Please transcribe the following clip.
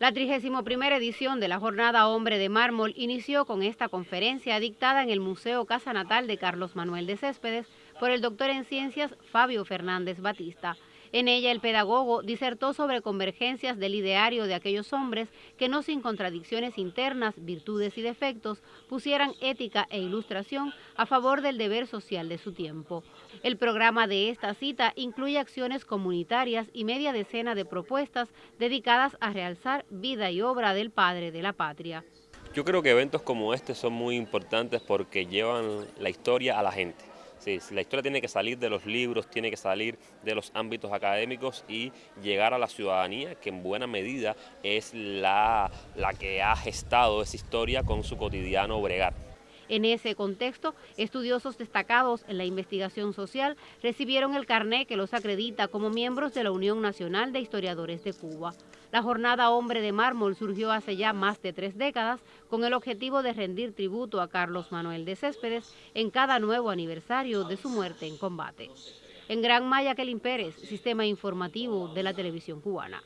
La 31 edición de la Jornada Hombre de Mármol inició con esta conferencia dictada en el Museo Casa Natal de Carlos Manuel de Céspedes por el doctor en ciencias Fabio Fernández Batista. En ella el pedagogo disertó sobre convergencias del ideario de aquellos hombres que no sin contradicciones internas, virtudes y defectos pusieran ética e ilustración a favor del deber social de su tiempo. El programa de esta cita incluye acciones comunitarias y media decena de propuestas dedicadas a realzar vida y obra del padre de la patria. Yo creo que eventos como este son muy importantes porque llevan la historia a la gente. Sí, la historia tiene que salir de los libros, tiene que salir de los ámbitos académicos y llegar a la ciudadanía, que en buena medida es la, la que ha gestado esa historia con su cotidiano bregar. En ese contexto, estudiosos destacados en la investigación social recibieron el carné que los acredita como miembros de la Unión Nacional de Historiadores de Cuba. La jornada Hombre de Mármol surgió hace ya más de tres décadas con el objetivo de rendir tributo a Carlos Manuel de Céspedes en cada nuevo aniversario de su muerte en combate. En Gran Maya, Kelin Pérez, Sistema Informativo de la Televisión Cubana.